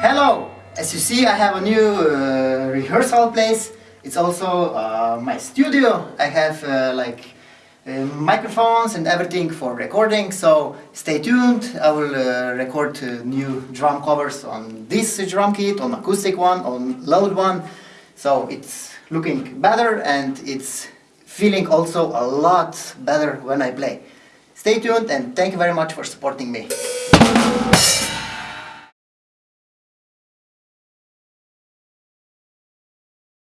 Hello. As you see I have a new uh, rehearsal place. It's also uh, my studio. I have uh, like uh, microphones and everything for recording, so stay tuned. I will uh, record uh, new drum covers on this drum kit, on acoustic one, on loud one. So it's looking better and it's feeling also a lot better when I play. Stay tuned and thank you very much for supporting me.